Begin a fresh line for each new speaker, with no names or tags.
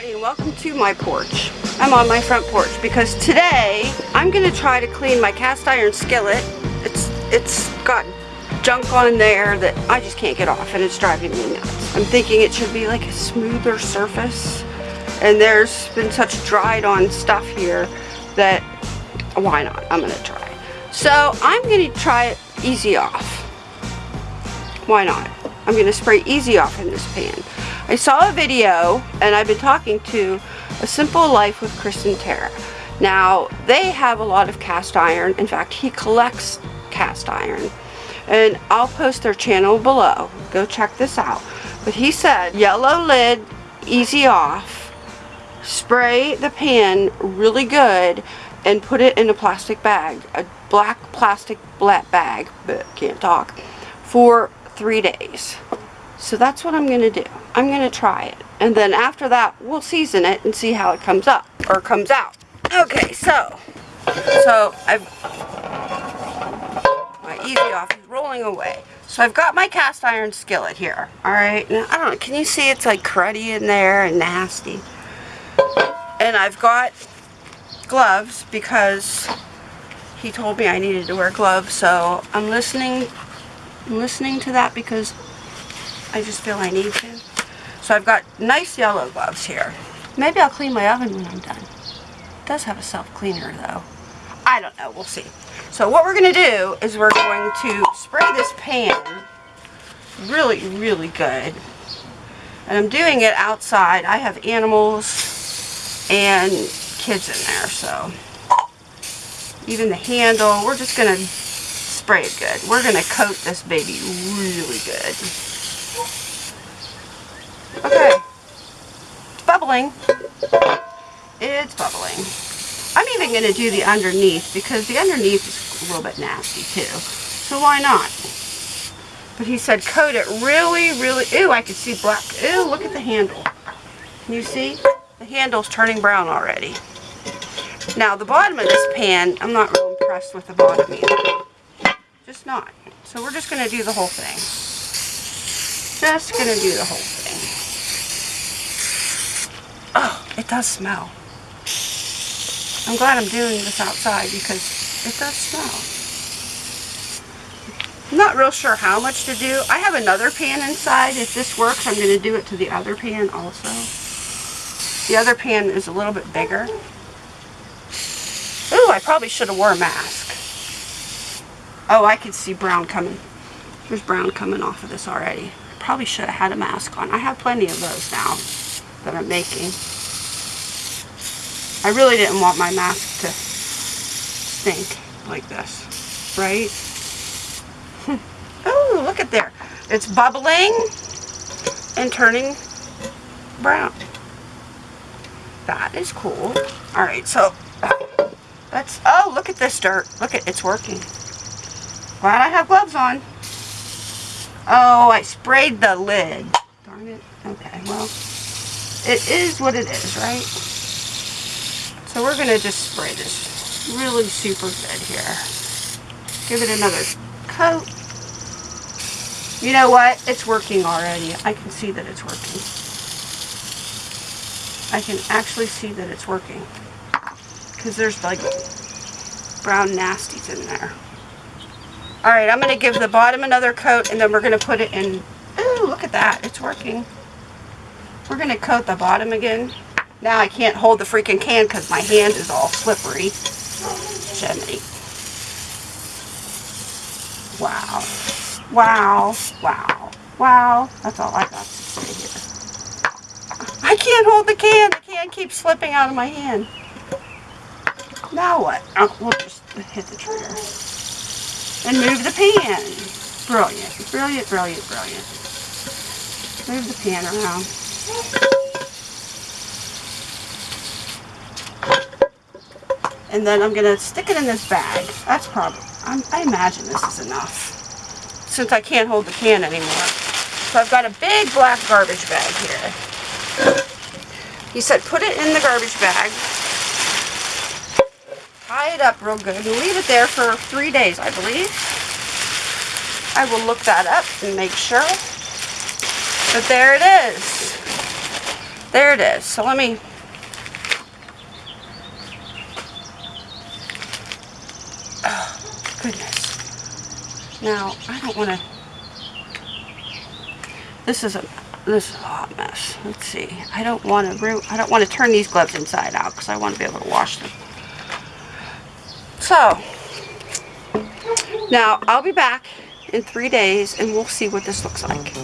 everybody and welcome to my porch. I'm on my front porch because today I'm going to try to clean my cast iron skillet. It's it's got junk on there that I just can't get off and it's driving me nuts. I'm thinking it should be like a smoother surface and there's been such dried on stuff here that why not? I'm going to try. So I'm going to try it Easy-Off. Why not? I'm going to spray Easy-Off in this pan. I saw a video and I've been talking to A Simple Life with Chris and Tara. Now, they have a lot of cast iron. In fact, he collects cast iron. And I'll post their channel below. Go check this out. But he said, yellow lid, Easy-Off. Spray the pan really good and put it in a plastic bag. A black plastic bag, but can't talk, for three days. So that's what I'm going to do. I'm going to try it. And then after that, we'll season it and see how it comes up, or comes out. Okay, so, so I've, my Easy-Off is rolling away. So I've got my cast iron skillet here, alright? Now, I don't know, can you see it's like cruddy in there and nasty? And I've got gloves because he told me I needed to wear gloves, so I'm listening, I'm listening to that because I just feel I need to. So I've got nice yellow gloves here. Maybe I'll clean my oven when I'm done. It does have a self-cleaner though. I don't know, we'll see. So what we're going to do is we're going to spray this pan really, really good. And I'm doing it outside. I have animals and kids in there, so even the handle, we're just going to spray it good. We're going to coat this baby really good. Okay. It's bubbling. It's bubbling. I'm even going to do the underneath because the underneath is a little bit nasty too. So why not? But he said coat it really, really... Ooh, I can see black. Ooh, look at the handle. Can you see? The handle's turning brown already. Now, the bottom of this pan, I'm not real impressed with the bottom either. Just not. So we're just going to do the whole thing. Just to do the whole thing. Oh, it does smell. I'm glad I'm doing this outside because it does smell. I'm not real sure how much to do. I have another pan inside. If this works, I'm to do it to the other pan also. The other pan is a little bit bigger. Ooh, I probably should have wore a mask. Oh, I can see brown coming. There's brown coming off of this already. Probably should have had a mask on. I have plenty of those now that I'm making. I really didn't want my mask to stink like this, right? oh, look at there. It's bubbling and turning brown. That is cool. All right, so that's, oh, look at this dirt. Look at, it's working. Glad I have gloves on. Oh, I sprayed the lid. Darn it. Okay, well, it is what it is, right? So we're going to just spray this really super good here. Give it another coat. You know what? It's working already. I can see that it's working. I can actually see that it's working. Because there's like brown nasties in there. Alright, I'm going to give the bottom another coat and then we're going to put it in. Ooh, look at that. It's working. We're going to coat the bottom again. Now I can't hold the freaking can because my hand is all slippery. Jiminy. Wow. Wow. Wow. Wow. That's all I got to say here. I can't hold the can. The can keeps slipping out of my hand. Now what? Oh, we'll just hit the trigger. And move the pan. Brilliant. Brilliant, brilliant, brilliant. Move the pan around. And then I'm going to stick it in this bag. That's probably, I imagine this is enough. Since I can't hold the can anymore. So I've got a big black garbage bag here. He said put it in the garbage bag tie it up real good and leave it there for three days, I believe. I will look that up and make sure. But there it is. There it is. So let me... Oh, goodness. Now, I don't want to... This is a this is a hot mess. Let's see. I don't want to root I don't want to turn these gloves inside out because I want to be able to wash them. So, now I'll be back in three days and we'll see what this looks like.